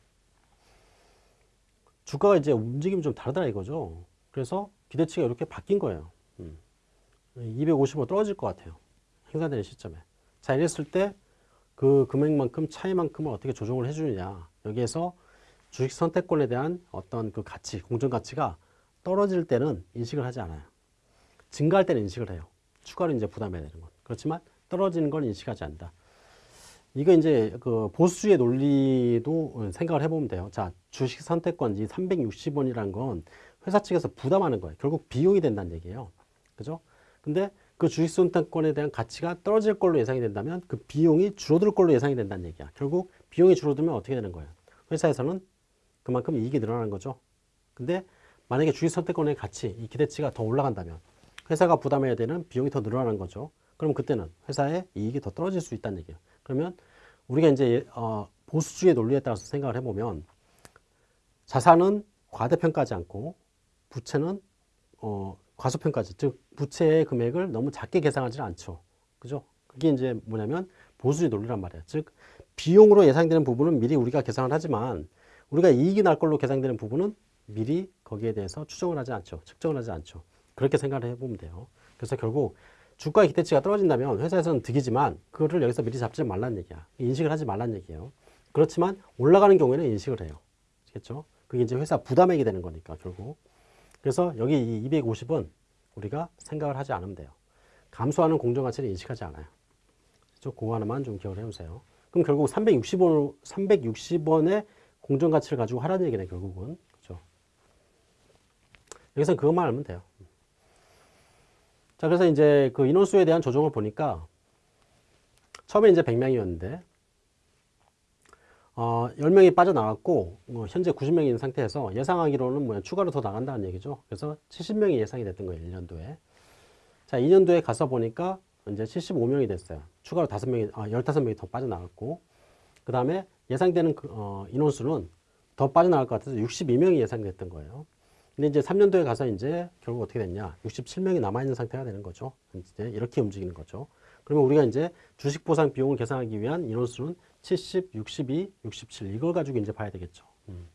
주가가 이제 움직임이 좀 다르다 이거죠. 그래서 기대치가 이렇게 바뀐 거예요. 음. 250으로 떨어질 것 같아요. 행사되는 시점에. 자, 이랬을 때 그 금액만큼 차이만큼을 어떻게 조정을 해주느냐. 여기에서 주식 선택권에 대한 어떤 그 가치, 공정 가치가 떨어질 때는 인식을 하지 않아요. 증가할 때는 인식을 해요. 추가로 이제 부담해야 되는 건. 그렇지만 떨어지는 걸 인식하지 않는다. 이거 이제 그 보수주의 논리도 생각을 해보면 돼요. 자, 주식 선택권 이 360원이라는 건 회사 측에서 부담하는 거예요. 결국 비용이 된다는 얘기예요. 그죠? 근데 그 주식 선택권에 대한 가치가 떨어질 걸로 예상이 된다면 그 비용이 줄어들 걸로 예상이 된다는 얘기야. 결국 비용이 줄어들면 어떻게 되는 거예요? 회사에서는 그만큼 이익이 늘어나는 거죠. 근데 만약에 주식 선택권의 가치, 이 기대치가 더 올라간다면 회사가 부담해야 되는 비용이 더 늘어나는 거죠. 그럼 그때는 회사의 이익이 더 떨어질 수 있다는 얘기예요. 그러면 우리가 이제 어, 보수주의 논리에 따라서 생각을 해보면 자산은 과대평가하지 않고 부채는 어, 과소평가지, 즉 부채의 금액을 너무 작게 계산하지 않죠. 그죠? 그게 이제 뭐냐면 보수의 논리란 말이에요. 즉 비용으로 예상되는 부분은 미리 우리가 계산을 하지만 우리가 이익이 날 걸로 계산되는 부분은 미리 거기에 대해서 추정을 하지 않죠. 측정을 하지 않죠. 그렇게 생각을 해보면 돼요. 그래서 결국 주가의 기대치가 떨어진다면 회사에서는 득이지만 그거를 여기서 미리 잡지 말라는 얘기야. 인식을 하지 말라는 얘기예요. 그렇지만 올라가는 경우에는 인식을 해요. 아시겠죠? 그게 이제 회사 부담액이 되는 거니까 결국. 그래서 여기 이 250은 우리가 생각을 하지 않으면 돼요. 감소하는 공정가치를 인식하지 않아요. 그거 하나만 좀 기억을 해주세요. 그럼 결국 360원, 360원의 공정가치를 가지고 하라는 얘기네, 결국은. 그죠? 여기서 그것만 알면 돼요. 자, 그래서 이제 그 인원수에 대한 조정을 보니까 처음에 이제 100명이었는데, 어, 10명이 빠져나갔고, 어, 현재 90명이 있는 상태에서 예상하기로는 뭐 추가로 더 나간다는 얘기죠. 그래서 70명이 예상이 됐던 거예요, 1년도에. 자, 2년도에 가서 보니까 이제 75명이 됐어요. 추가로 5명이, 아, 15명이 더 빠져나갔고, 그 다음에 예상되는 그, 어, 인원수는 더 빠져나갈 것 같아서 62명이 예상됐던 거예요. 근데 이제 3년도에 가서 이제 결국 어떻게 됐냐. 67명이 남아있는 상태가 되는 거죠. 이제 이렇게 움직이는 거죠. 그러면 우리가 이제 주식 보상 비용을 계산하기 위한 인원수는 70, 62, 67 이걸 가지고 이제 봐야 되겠죠. 음.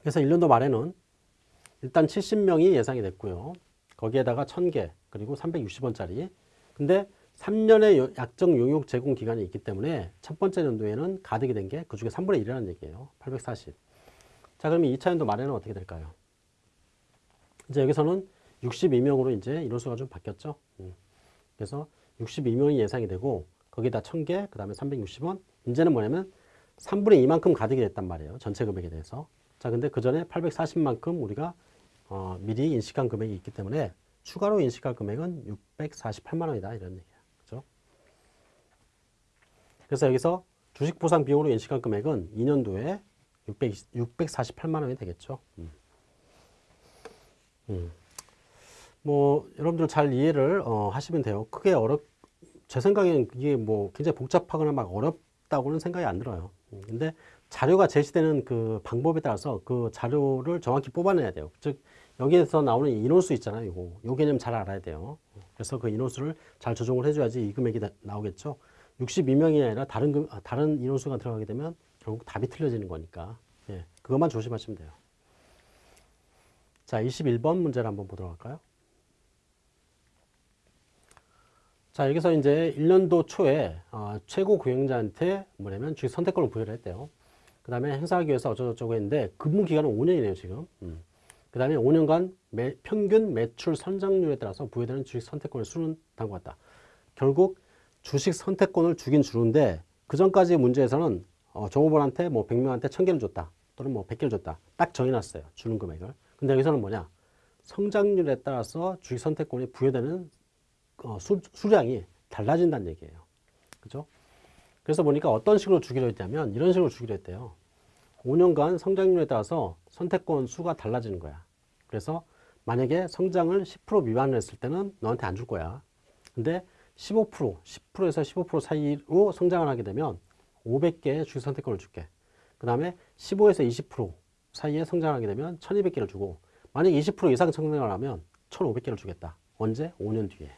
그래서 1년도 말에는 일단 70명이 예상이 됐고요. 거기에다가 1000개 그리고 360원짜리. 근데 3년의 약정 용역 제공 기간이 있기 때문에 첫 번째 연도에는 가득이 된 게 그 중에 3분의 1이라는 얘기예요. 840. 자, 그러면 2차 연도 말에는 어떻게 될까요? 이제 여기서는 62명으로 이제 인원수가 좀 바뀌었죠. 음. 그래서 62명이 예상이 되고 거기다 1000개, 그 다음에 360원. 이제는 뭐냐면 3분의 2만큼 가득이 됐단 말이에요. 전체 금액에 대해서. 자, 근데 그 전에 840만큼 우리가 어, 미리 인식한 금액이 있기 때문에 추가로 인식할 금액은 648만 원이다. 이런 얘기야. 그죠? 그래서 여기서 주식 보상 비용으로 인식한 금액은 2년도에 600, 648만 원이 되겠죠. 음. 음. 뭐 여러분들 잘 이해를 어, 하시면 돼요. 크게 어렵 제 생각에는 이게 뭐 굉장히 복잡하거나 막 어렵다고는 생각이 안 들어요. 음, 근데 자료가 제시되는 그 방법에 따라서 그 자료를 정확히 뽑아내야 돼요. 즉 여기에서 나오는 인원수 있잖아요. 요거 요 개념 잘 알아야 돼요. 그래서 그 인원수를 잘 조정을 해줘야지 이 금액이 나, 오겠죠 62명이 아니라 다른 금, 아, 다른 인원수가 들어가게 되면 결국 답이 틀려지는 거니까 예, 그것만 조심하시면 돼요. 자, 21번 문제를 한번 보도록 할까요? 자, 여기서 이제 1년도 초에 어, 최고 구형자한테 뭐냐면 주식 선택권을 부여를 했대요. 그 다음에 행사하기 위해서 어쩌고저쩌고 했는데 근무 기간은 5년이네요, 지금. 음. 그 다음에 5년간 매, 평균 매출 선장률에 따라서 부여되는 주식 선택권의 수는 다음과 같다. 결국 주식 선택권을 주긴 주는데 그 전까지 문제에서는 어, 종업원한테 뭐 100명한테 1000개를 줬다. 또는 뭐 100개를 줬다. 딱 정해놨어요. 주는 금액을. 근데 여기서는 뭐냐? 성장률에 따라서 주식 선택권이 부여되는 어, 수, 수량이 달라진다는 얘기예요. 그죠? 그래서 보니까 어떤 식으로 주기로 했냐면 이런 식으로 주기로 했대요. 5년간 성장률에 따라서 선택권 수가 달라지는 거야. 그래서 만약에 성장을 10% 미만을 했을 때는 너한테 안 줄 거야. 근데 15%, 10%에서 15% 사이로 성장을 하게 되면 500개의 주식 선택권을 줄게. 그 다음에 15에서 20% 사이에 성장하게 되면 1200개를 주고 만약에 20% 이상 성장을 하면 1500개를 주겠다. 언제? 5년 뒤에.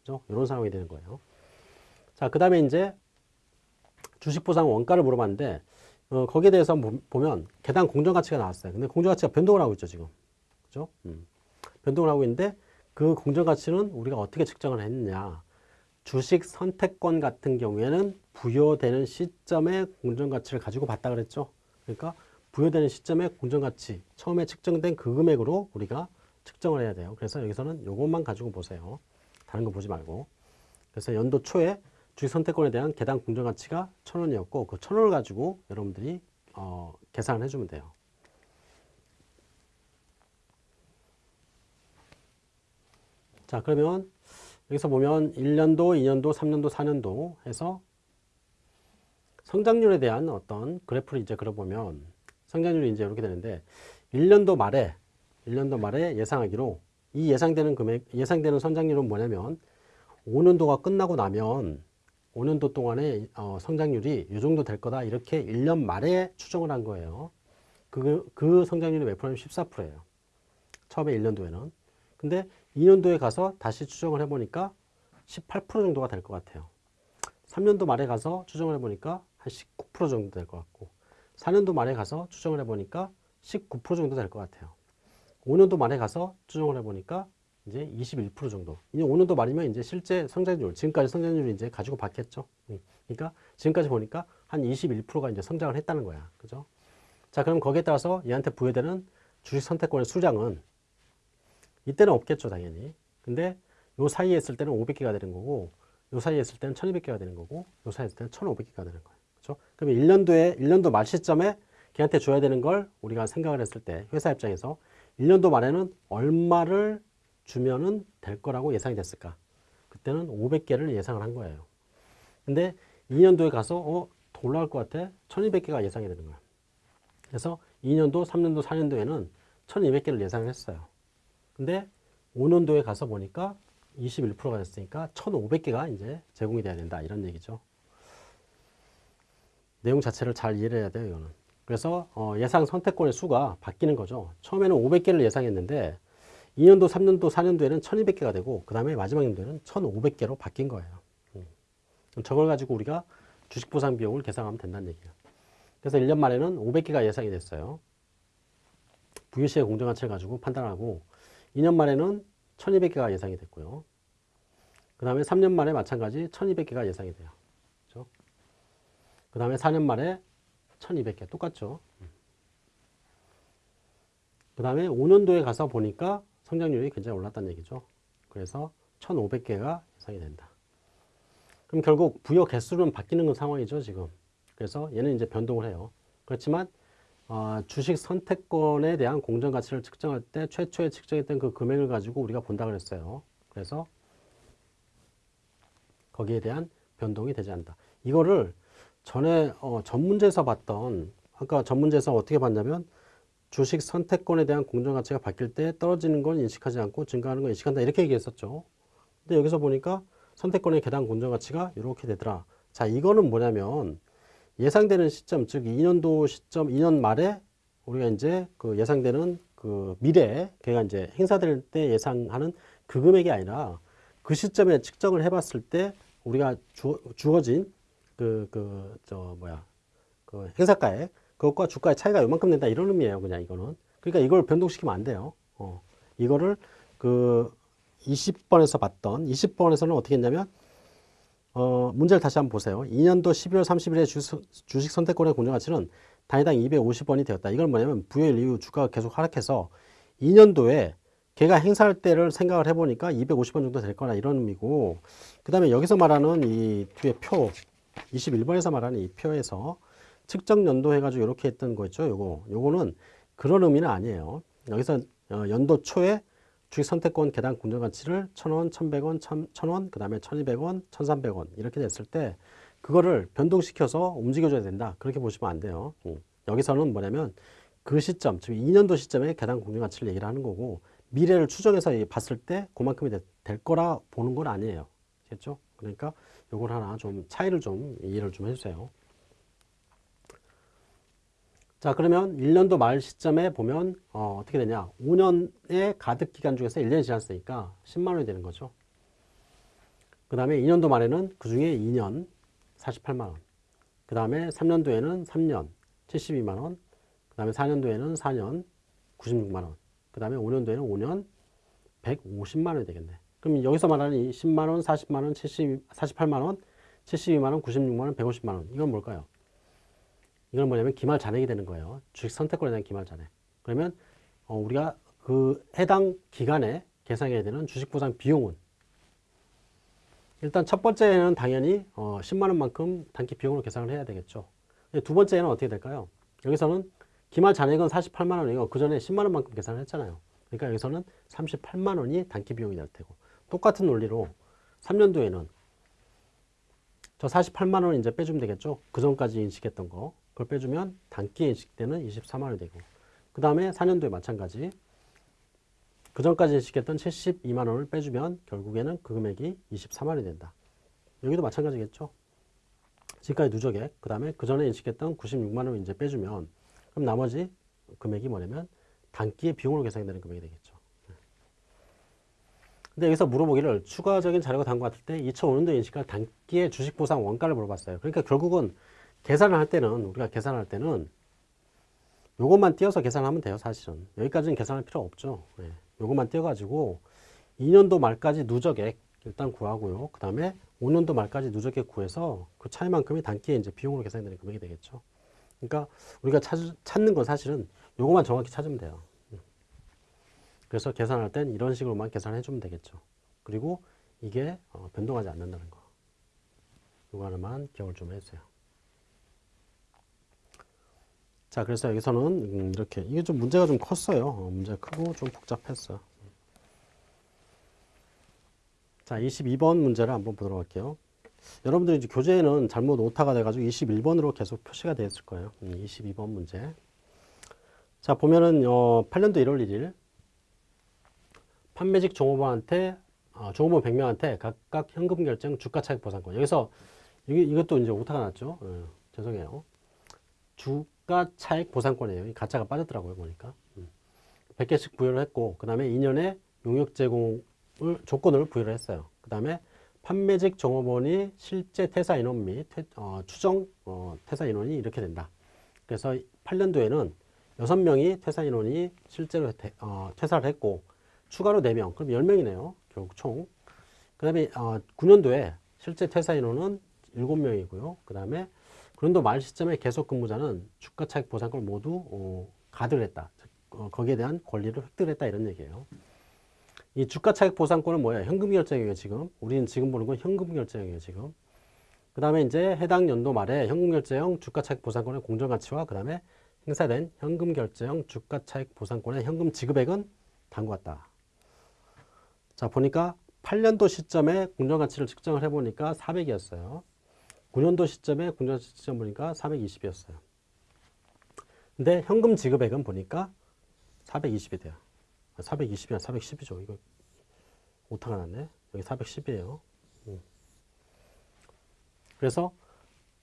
그죠? 이런 상황이 되는 거예요. 자, 그 다음에 이제 주식 보상 원가를 물어봤는데 어, 거기에 대해서 보면 개당 공정가치가 나왔어요. 근데 공정가치가 변동을 하고 있죠, 지금. 그죠? 음. 변동을 하고 있는데 그 공정가치는 우리가 어떻게 측정을 했느냐. 주식 선택권 같은 경우에는 부여되는 시점의 공정가치를 가지고 봤다 그랬죠. 그러니까 부여되는 시점의 공정가치 처음에 측정된 그 금액으로 우리가 측정을 해야 돼요. 그래서 여기서는 이것만 가지고 보세요. 다른 거 보지 말고. 그래서 연도 초에 주식 선택권에 대한 개당 공정가치가 천 원이었고 그 천 원을 가지고 여러분들이 어, 계산을 해주면 돼요. 자 그러면 여기서 보면 1년도, 2년도, 3년도, 4년도 해서 성장률에 대한 어떤 그래프를 이제 그려보면 성장률이 이제 이렇게 되는데 1년도 말에 1년도 말에 예상하기로 이 예상되는 금액 예상되는 성장률은 뭐냐면 5년도가 끝나고 나면 5년도 동안의 어, 성장률이 이 정도 될 거다 이렇게 1년 말에 추정을 한 거예요. 그, 그 성장률이 몇 프로냐면 14%예요. 처음에 1년도에는. 근데 2년도에 가서 다시 추정을 해보니까 18% 정도가 될 것 같아요. 3년도 말에 가서 추정을 해보니까 한 19% 정도 될 것 같고 4년도 말에 가서 추정을 해보니까 19% 정도 될 것 같아요. 5년도 말에 가서 추정을 해보니까 이제 21% 정도. 이제 5년도 말이면 이제 실제 성장률, 지금까지 성장률을 이제 가지고 봤겠죠. 음. 그러니까 지금까지 보니까 한 21%가 이제 성장을 했다는 거야. 그죠? 자, 그럼 거기에 따라서 얘한테 부여되는 주식 선택권의 수량은 이때는 없겠죠, 당연히. 근데 요 사이에 있을 때는 500개가 되는 거고, 요 사이에 있을 때는 1200개가 되는 거고, 요 사이에 있을 때는 1500개가 되는 거예요. 그죠? 그러면 1년도에, 1년도 말 시점에 걔한테 줘야 되는 걸 우리가 생각을 했을 때, 회사 입장에서 1년도 말에는 얼마를 주면은 될 거라고 예상이 됐을까? 그때는 500개를 예상을 한 거예요. 근데 2년도에 가서 어, 더 올라갈 것 같아? 1200개가 예상이 되는 거야. 그래서 2년도, 3년도, 4년도에는 1200개를 예상을 했어요. 근데 5년도에 가서 보니까 21%가 됐으니까 1500개가 이제 제공이 돼야 된다. 이런 얘기죠. 내용 자체를 잘 이해를 해야 돼요. 이거는. 그래서 어, 예상 선택권의 수가 바뀌는 거죠. 처음에는 500개를 예상했는데 2년도, 3년도, 4년도에는 1200개가 되고 그 다음에 마지막 연도에는 1500개로 바뀐 거예요. 음. 저걸 가지고 우리가 주식 보상 비용을 계산하면 된다는 얘기예요. 그래서 1년 말에는 500개가 예상이 됐어요. 부유시의 공정 가치를 가지고 판단하고 2년 말에는 1200개가 예상이 됐고요. 그 다음에 3년 말에 마찬가지 1200개가 예상이 돼요. 그 다음에 4년 말에 1200개 똑같죠. 그 다음에 5년도에 가서 보니까 성장률이 굉장히 올랐다는 얘기죠. 그래서 1500개가 예상이 된다. 그럼 결국 부여 개수는 바뀌는 상황이죠, 지금. 그래서 얘는 이제 변동을 해요. 그렇지만 어, 주식 선택권에 대한 공정 가치를 측정할 때 최초에 측정했던 그 금액을 가지고 우리가 본다 그랬어요. 그래서 거기에 대한 변동이 되지 않는다. 이거를 전에 어, 전문제에서 봤던 아까 전문제에서 어떻게 봤냐면 주식 선택권에 대한 공정 가치가 바뀔 때 떨어지는 건 인식하지 않고 증가하는 건 인식한다 이렇게 얘기했었죠. 근데 여기서 보니까 선택권의 계단 공정 가치가 이렇게 되더라. 자, 이거는 뭐냐면 예상되는 시점, 즉 2년도 시점, 2년 말에 우리가 이제 그 예상되는 그 미래, 걔가 이제 행사될 때 예상하는 그 금액이 아니라 그 시점에 측정을 해봤을 때 우리가 주, 주어진 그, 그, 저, 뭐야, 그 행사가액, 그것과 주가의 차이가 요만큼 된다 이런 의미예요, 그냥 이거는. 그러니까 이걸 변동시키면 안 돼요. 어. 이거를 그 20번에서 봤던, 20번에서는 어떻게 했냐면, 어, 문제를 다시 한번 보세요. 2년도 12월 30일에 주, 주식 선택권의 공정 가치는 단위당 250원이 되었다. 이건 뭐냐면 부여일 이후 주가가 계속 하락해서 2년도에 걔가 행사할 때를 생각을 해보니까 250원 정도 될 거나 이런 의미고 그 다음에 여기서 말하는 이 뒤에 표 21번에서 말하는 이 표에서 측정 연도 해가지고 이렇게 했던 거죠. 요거 요거는 그런 의미는 아니에요. 여기서 어, 연도 초에 주식 선택권 계단 공정 가치를 1,000원, 1,100원, 1,000원, 그 다음에 1,200원, 1,300원 이렇게 됐을 때 그거를 변동시켜서 움직여줘야 된다. 그렇게 보시면 안 돼요. 음. 여기서는 뭐냐면 그 시점, 즉 2년도 시점에 계단 공정 가치를 얘기를 하는 거고 미래를 추정해서 봤을 때 그만큼이 될 거라 보는 건 아니에요. 됐죠? 그러니까 요걸 하나 좀 차이를 좀 이해를 좀 해주세요. 자 그러면 1년도 말 시점에 보면 어, 떻게 되냐? 5년의 가득 기간 중에서 1년이 지났으니까 10만 원이 되는 거죠. 그 다음에 2년도 말에는 그 중에 2년 48만 원 그 다음에 3년도에는 3년 72만 원 그 다음에 4년도에는 4년 96만 원 그 다음에 5년도에는 5년 150만 원이 되겠네. 그럼 여기서 말하는 이 10만 원, 40만 원, 70, 48만 원, 72만 원, 96만 원, 150만 원. 이건 뭘까요? 이건 뭐냐면 기말 잔액이 되는 거예요. 주식 선택권에 대한 기말 잔액. 그러면 어, 우리가 그 해당 기간에 계산해야 되는 주식 보상 비용은 일단 첫 번째는 당연히 어, 10만 원만큼 단기 비용으로 계산을 해야 되겠죠. 두 번째는 어떻게 될까요? 여기서는 기말 잔액은 48만 원이고 그 전에 10만 원만큼 계산을 했잖아요. 그러니까 여기서는 38만 원이 단기 비용이 될 테고 똑같은 논리로 3년도에는 저 48만 원 이제 빼주면 되겠죠. 그 전까지 인식했던 거 그걸 빼주면 단기에 인식되는 24만 원이 되고 그 다음에 4년도에 마찬가지 그 전까지 인식했던 72만 원을 빼주면 결국에는 그 금액이 24만 원이 된다. 여기도 마찬가지겠죠. 지금까지 누적액, 그 다음에 그 전에 인식했던 96만 원을 이제 빼주면 그럼 나머지 금액이 뭐냐면 단기의 비용으로 계산이 되는 금액이 되겠죠. 근데 여기서 물어보기를 추가적인 자료가 담고 왔을 때 2005년도 인식할 단기의 주식 보상 원가를 물어봤어요. 그러니까 결국은 계산을 할 때는 우리가 계산할 때는 요것만 띄어서 계산하면 돼요, 사실은. 여기까지는 계산할 필요 없죠. 예. 요것만 띄어가지고 2년도 말까지 누적액 일단 구하고요. 그 다음에 5년도 말까지 누적액 구해서 그 차이만큼이 단기에 이제 비용으로 계산되는 금액이 되겠죠. 그러니까 우리가 찾, 찾는 건 사실은 요것만 정확히 찾으면 돼요. 음. 그래서 계산할 땐 이런 식으로만 계산해 주면 되겠죠. 그리고 이게 어, 변동하지 않는다는 거. 요거 하나만 기억을 좀 해주세요. 자, 그래서 여기서는 음, 이렇게 이게 좀 문제가 좀 컸어요. 어, 문제가 크고 좀 복잡했어. 자, 22번 문제를 한번 보도록 할게요. 여러분들이 이제 교재에는 잘못 오타가 돼가지고 21번으로 계속 표시가 되어 있을 거예요. 음, 22번 문제. 자, 보면은 어, 8년도 1월 1일 판매직 종업원한테 어, 종업원 100명한테 각각 현금 결정 주가 차익 보상권. 여기서 이게, 이것도 이제 오타가 났죠. 어, 죄송해요. 주가 차익 보상권이에요. 이 가짜가 빠졌더라고요, 보니까. 음. 100개씩 부여를 했고, 그 다음에 2년에 용역 제공을, 조건을 부여를 했어요. 그 다음에 판매직 종업원이 실제 퇴사 인원 및 퇴, 어, 추정 어, 퇴사 인원이 이렇게 된다. 그래서 8년도에는 6명이 퇴사 인원이 실제로 퇴, 어, 퇴사를 했고, 추가로 4명, 그럼 10명이네요. 결국 총. 그 다음에 어, 9년도에 실제 퇴사 인원은 7명이고요. 그 다음에 그 연도 말 시점에 계속 근무자는 주가 차익 보상권을 모두 어, 가득 했다. 어, 거기에 대한 권리를 획득 했다 이런 얘기예요. 이 주가 차익 보상권은 뭐예요? 현금 결정이에요, 지금. 우리는 지금 보는 건 현금 결정이에요, 지금. 그 다음에 이제 해당 연도 말에 현금 결제형 주가 차익 보상권의 공정 가치와 그 다음에 행사된 현금 결제형 주가 차익 보상권의 현금 지급액은 담고 왔다. 자, 보니까 8년도 시점에 공정 가치를 측정을 해 보니까 400이었어요. 9년도 시점에 공정 가치 측정 보니까 420이었어요. 근데 현금 지급액은 보니까 420이 돼요. 420이나 410이죠. 이거 오타가 났네. 여기 410이에요. 음. 그래서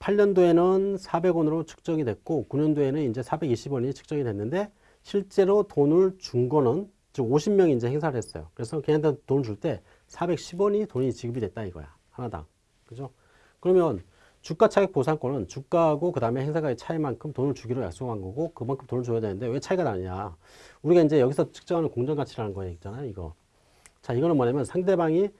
8년도에는 400원으로 측정이 됐고 9년도에는 이제 420원이 측정이 됐는데 실제로 돈을 준 거는 즉 50명이 이제 행사를 했어요. 그래서 걔한테 돈을 줄 때 410원이 돈이 지급이 됐다 이거야. 하나당. 그죠? 그러면 주가 차익 보상권은 주가하고 그 다음에 행사가의 차이만큼 돈을 주기로 약속한 거고 그만큼 돈을 줘야 되는데 왜 차이가 나느냐. 우리가 이제 여기서 측정하는 공정가치라는 거 있잖아요. 이거. 자, 이거는 뭐냐면 상대방이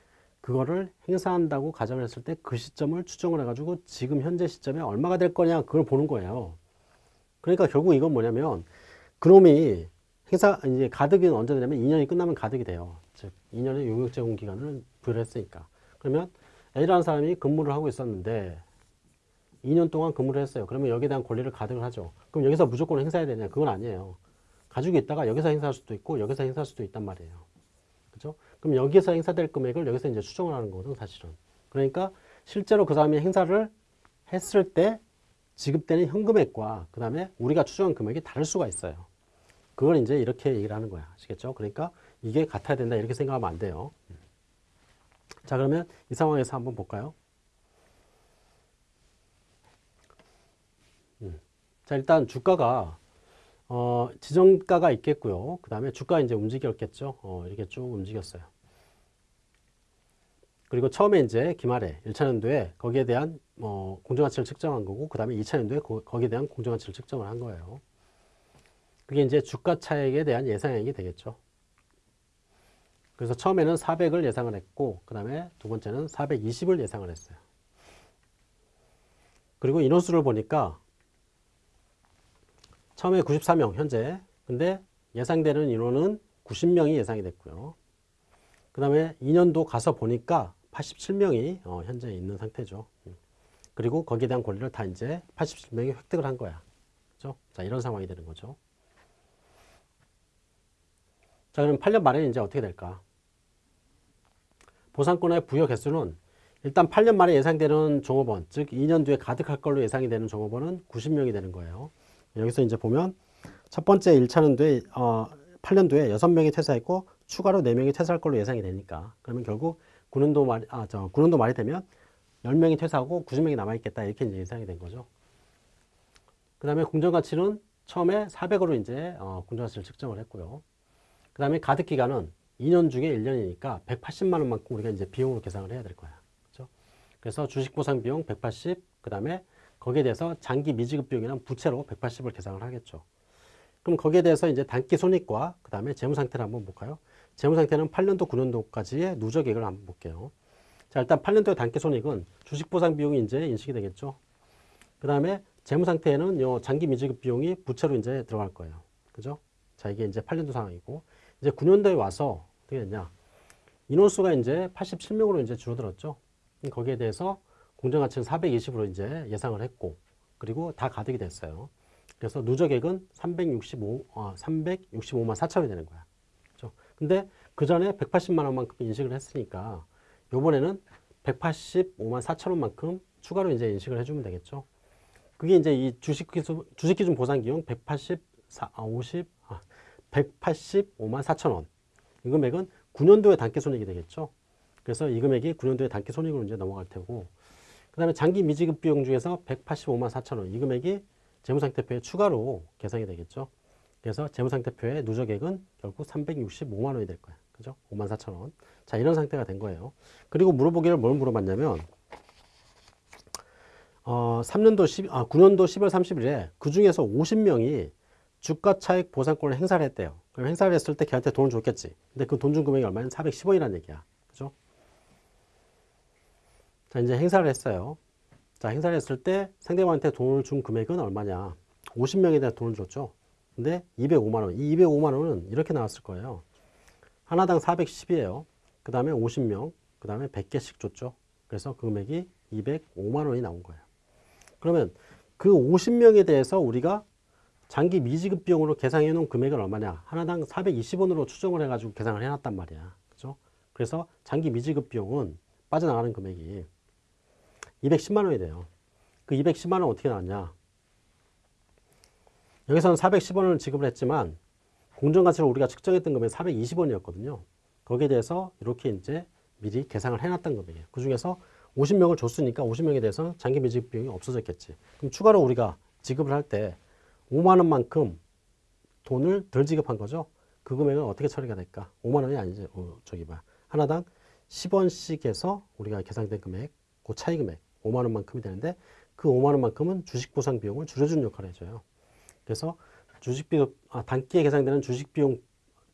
그거를 행사한다고 가정을 했을 때 그 시점을 추정을 해가지고 지금 현재 시점에 얼마가 될 거냐 그걸 보는 거예요. 그러니까 결국 이건 뭐냐면 그놈이 행사 이제 가득이 언제 되냐면 2년이 끝나면 가득이 돼요. 즉 2년의 용역 제공 기간을 부여를 했으니까. 그러면 A라는 사람이 근무를 하고 있었는데 2년 동안 근무를 했어요. 그러면 여기에 대한 권리를 가득을 하죠. 그럼 여기서 무조건 행사해야 되냐? 그건 아니에요. 가지고 있다가 여기서 행사할 수도 있고 여기서 행사할 수도 있단 말이에요. 그럼 여기서 행사될 금액을 여기서 이제 추정을 하는 거거든, 사실은. 그러니까 실제로 그 사람이 행사를 했을 때 지급되는 현금액과 그 다음에 우리가 추정한 금액이 다를 수가 있어요. 그걸 이제 이렇게 얘기를 하는 거야. 아시겠죠? 그러니까 이게 같아야 된다. 이렇게 생각하면 안 돼요. 자, 그러면 이 상황에서 한번 볼까요? 음. 자, 일단 주가가 어, 지정가가 있겠고요. 그 다음에 주가 이제 움직였겠죠. 어, 이렇게 쭉 움직였어요. 그리고 처음에 이제 기말에 1차 년도에 거기에 대한 어, 공정가치를 측정한 거고 그 다음에 2차 년도에 거, 거기에 대한 공정가치를 측정을 한 거예요. 그게 이제 주가 차익에 대한 예상액이 되겠죠. 그래서 처음에는 400을 예상을 했고 그 다음에 두 번째는 420을 예상을 했어요. 그리고 인원수를 보니까 처음에 94명 현재 근데 예상되는 인원은 90명이 예상이 됐고요. 그 다음에 2년도 가서 보니까 87명이 어, 현재 있는 상태죠. 음. 그리고 거기에 대한 권리를 다 이제 87명이 획득을 한 거야. 그죠? 자, 이런 상황이 되는 거죠. 자, 그럼 8년 말에 이제 어떻게 될까? 보상권의 부여 개수는 일단 8년 말에 예상되는 종업원, 즉 2년 뒤에 가득할 걸로 예상이 되는 종업원은 90명이 되는 거예요. 여기서 이제 보면 첫 번째 1차년도에 어, 8년도에 6명이 퇴사했고 추가로 4명이 퇴사할 걸로 예상이 되니까 그러면 결국 9년도 말, 아, 저 9년도 말이 되면 10명이 퇴사하고 90명이 남아있겠다 이렇게 이제 예상이 된 거죠. 그 다음에 공정가치는 처음에 400으로 이제 어, 공정가치를 측정을 했고요. 그 다음에 가득 기간은 2년 중에 1년이니까 180만 원만큼 우리가 이제 비용으로 계산을 해야 될 거야. 그렇죠? 그래서 주식 보상 비용 180, 그 다음에 거기에 대해서 장기 미지급 비용이란 부채로 180을 계산을 하겠죠. 그럼 거기에 대해서 이제 단기 손익과 그 다음에 재무 상태를 한번 볼까요? 재무 상태는 8년도, 9년도까지의 누적액을 한번 볼게요. 자, 일단 8년도의 단기 손익은 주식 보상 비용이 이제 인식이 되겠죠. 그 다음에 재무 상태에는 요 장기 미지급 비용이 부채로 이제 들어갈 거예요. 그죠? 자, 이게 이제 8년도 상황이고 이제 9년도에 와서 어떻게 됐냐? 인원수가 이제 87명으로 이제 줄어들었죠. 거기에 대해서 공정가치는 420으로 이제 예상을 했고 그리고 다 가득이 됐어요. 그래서 누적액은 365, 어, 365만 4천원이 되는 거야. 근데 그 전에 180만 원만큼 인식을 했으니까 요번에는 185만 4천 원만큼 추가로 이제 인식을 해주면 되겠죠. 그게 이제 이 주식 기준, 주식 기준 보상기용 184, 아, 50, 아, 185만 4천 원. 이 금액은 9년도의 단기 손익이 되겠죠. 그래서 이 금액이 9년도의 단기 손익으로 이제 넘어갈 테고, 그 다음에 장기 미지급 비용 중에서 185만 4천 원. 이 금액이 재무상태표에 추가로 계산이 되겠죠. 그래서 재무상태표의 누적액은 결국 365만 원이 될 거야. 그죠? 5만 4천 원. 자, 이런 상태가 된 거예요. 그리고 물어보기를 뭘 물어봤냐면, 어, 3년도 10, 아, 9년도 10월 30일에 그 중에서 50명이 주가 차익 보상권을 행사를 했대요. 그럼 행사를 했을 때 걔한테 돈을 줬겠지. 근데 그 돈 준 금액이 얼마냐? 410원이라는 얘기야. 그죠? 자, 이제 행사를 했어요. 자, 행사를 했을 때 상대방한테 돈을 준 금액은 얼마냐? 50명에 대한 돈을 줬죠. 근데 205만 원. 이 205만 원은 이렇게 나왔을 거예요. 하나당 410이에요. 그 다음에 50명, 그 다음에 100개씩 줬죠. 그래서 그 금액이 205만 원이 나온 거예요. 그러면 그 50명에 대해서 우리가 장기 미지급 비용으로 계산해 놓은 금액은 얼마냐? 하나당 420원으로 추정을 해가지고 계산을 해놨단 말이야. 그죠? 그래서 장기 미지급 비용은 빠져나가는 금액이 210만 원이 돼요. 그 210만 원 어떻게 나왔냐? 여기서는 410원을 지급을 했지만 공정가치를 우리가 측정했던 금액이 420원이었거든요. 거기에 대해서 이렇게 이제 미리 계산을 해놨던 금액이에요. 그 중에서 50명을 줬으니까 50명에 대해서 장기 미지급 비용이 없어졌겠지. 그럼 추가로 우리가 지급을 할 때 5만 원만큼 돈을 덜 지급한 거죠. 그 금액은 어떻게 처리가 될까? 5만 원이 아니지. 어, 저기 봐. 하나당 10원씩 해서 우리가 계산된 금액, 그 차이 금액 5만 원만큼이 되는데 그 5만 원만큼은 주식 보상 비용을 줄여주는 역할을 해줘요. 그래서 주식 비용, 아, 단기에 계산되는 주식 비용,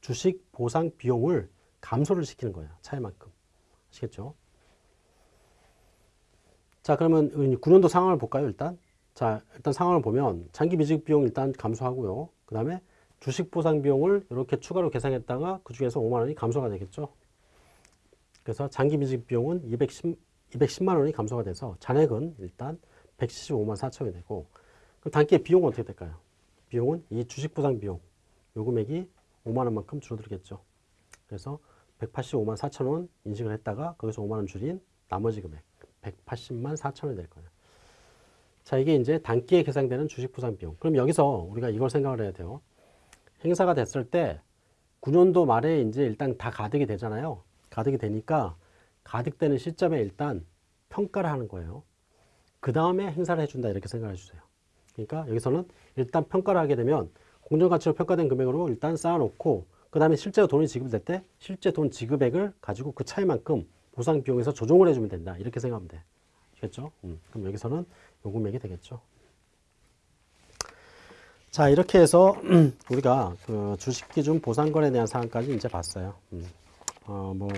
주식 보상 비용을 감소를 시키는 거예요. 차이만큼. 아시겠죠? 자, 그러면 9년도 상황을 볼까요, 일단? 자, 일단 상황을 보면 장기 미지급 비용 일단 감소하고요. 그 다음에 주식 보상 비용을 이렇게 추가로 계산했다가 그 중에서 5만 원이 감소가 되겠죠. 그래서 장기 미지급 비용은 210, 210만 원이 감소가 돼서 잔액은 일단 175만 4천이 되고 그 단기의 비용은 어떻게 될까요? 비용은 이 주식 보상 비용 요 금액이 5만 원만큼 줄어들겠죠. 그래서 185만 4천 원 인식을 했다가 거기서 5만 원 줄인 나머지 금액 180만 4천 원이 될 거예요. 자, 이게 이제 단기에 계산되는 주식 보상 비용. 그럼 여기서 우리가 이걸 생각을 해야 돼요. 행사가 됐을 때 9년도 말에 이제 일단 다 가득이 되잖아요. 가득이 되니까 가득되는 시점에 일단 평가를 하는 거예요. 그 다음에 행사를 해준다 이렇게 생각해 주세요. 그러니까 여기서는 일단 평가를 하게 되면 공정가치로 평가된 금액으로 일단 쌓아놓고 그 다음에 실제로 돈이 지급될 때 실제 돈 지급액을 가지고 그 차이만큼 보상 비용에서 조정을 해주면 된다 이렇게 생각하면 돼. 알겠죠? 음, 그럼 여기서는 요 금액이 되겠죠. 자 이렇게 해서 [clears throat] 우리가 그 주식기준 보상권에 대한 사항까지 이제 봤어요. 음. 어, 뭐,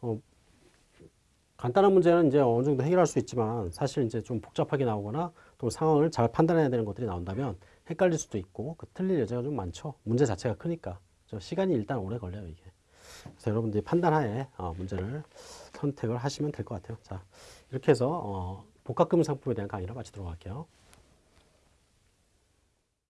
어, 간단한 문제는 이제 어느 정도 해결할 수 있지만 사실 이제 좀 복잡하게 나오거나 또 상황을 잘 판단해야 되는 것들이 나온다면 헷갈릴 수도 있고 그 틀릴 여지가 좀 많죠. 문제 자체가 크니까. 저 시간이 일단 오래 걸려요, 이게. 그래서 여러분들이 판단하에 어, 문제를 선택을 하시면 될 것 같아요. 자, 이렇게 해서 어, 복합금 상품에 대한 강의를 마치도록 할게요.